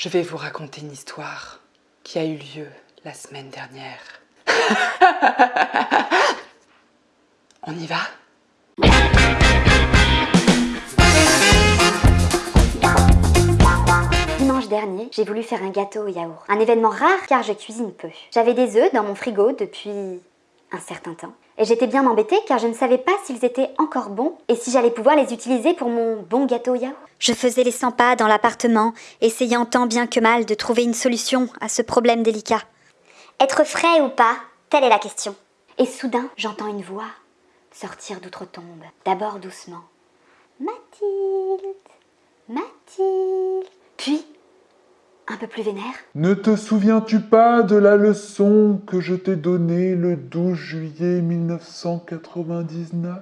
je vais vous raconter une histoire qui a eu lieu la semaine dernière. On y va? Dimanche dernier, j'ai voulu faire un gâteau au yaourt. Un événement rare car je cuisine peu. J'avais des œufs dans mon frigo depuis un certain temps. Et j'étais bien embêtée car je ne savais pas s'ils étaient encore bons et si j'allais pouvoir les utiliser pour mon bon gâteau au yaourt. Je faisais les 100 pas dans l'appartement, essayant tant bien que mal de trouver une solution à ce problème délicat. Être frais ou pas, telle est la question. Et soudain, j'entends une voix sortir d'outre-tombe, d'abord doucement. Mathilde, Mathilde. Puis, un peu plus vénère? Ne te souviens-tu pas de la leçon que je t'ai donnée le 12 juillet 1999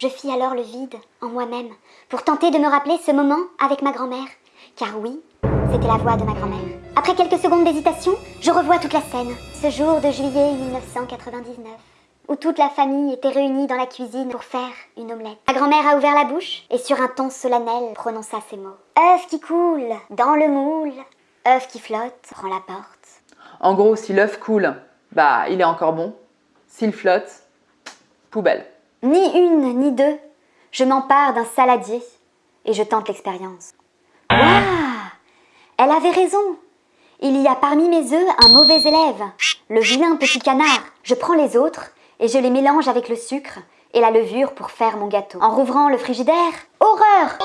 Je fis alors le vide en moi-même pour tenter de me rappeler ce moment avec ma grand-mère. Car oui, c'était la voix de ma grand-mère. Après quelques secondes d'hésitation, je revois toute la scène. Ce jour de juillet 1999, où toute la famille était réunie dans la cuisine pour faire une omelette. Ma grand-mère a ouvert la bouche et sur un ton solennel prononça ces mots. œuf qui coule dans le moule, œuf qui flotte, prend la porte. En gros, si l'œuf coule, bah il est encore bon. S'il flotte, poubelle. Ni une, ni deux. Je m'empare d'un saladier et je tente l'expérience. Waouh Elle avait raison Il y a parmi mes œufs un mauvais élève, le vilain petit canard. Je prends les autres et je les mélange avec le sucre et la levure pour faire mon gâteau. En rouvrant le frigidaire, horreur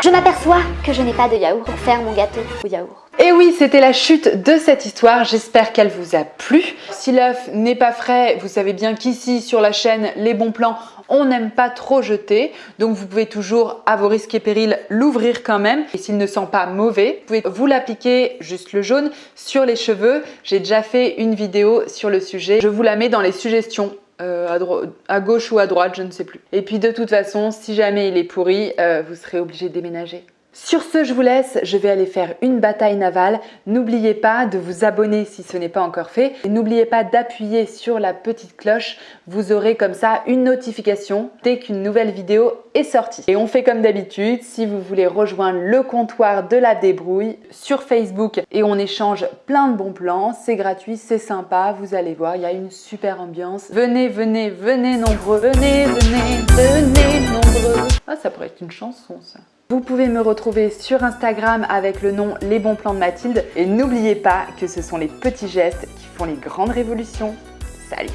Je m'aperçois que je n'ai pas de yaourt pour faire mon gâteau au yaourt. Et oui, c'était la chute de cette histoire, j'espère qu'elle vous a plu. Si l'œuf n'est pas frais, vous savez bien qu'ici sur la chaîne Les Bons Plans, on n'aime pas trop jeter, donc vous pouvez toujours, à vos risques et périls, l'ouvrir quand même. Et s'il ne sent pas mauvais, vous pouvez vous l'appliquer, juste le jaune, sur les cheveux. J'ai déjà fait une vidéo sur le sujet, je vous la mets dans les suggestions euh, à, gauche ou à droite, je ne sais plus. Et puis de toute façon, si jamais il est pourri, euh, vous serez obligé de déménager. Sur ce, je vous laisse, je vais aller faire une bataille navale. N'oubliez pas de vous abonner si ce n'est pas encore fait. N'oubliez pas d'appuyer sur la petite cloche, vous aurez comme ça une notification dès qu'une nouvelle vidéo est sortie. Et on fait comme d'habitude, si vous voulez rejoindre le comptoir de la débrouille sur Facebook et on échange plein de bons plans, c'est gratuit, c'est sympa, vous allez voir, il y a une super ambiance. Venez, venez, venez nombreux, venez, venez, venez nombreux. Ah, ça pourrait être une chanson ça. Vous pouvez me retrouver sur Instagram avec le nom Les Bons Plans de Mathilde. Et n'oubliez pas que ce sont les petits gestes qui font les grandes révolutions. Salut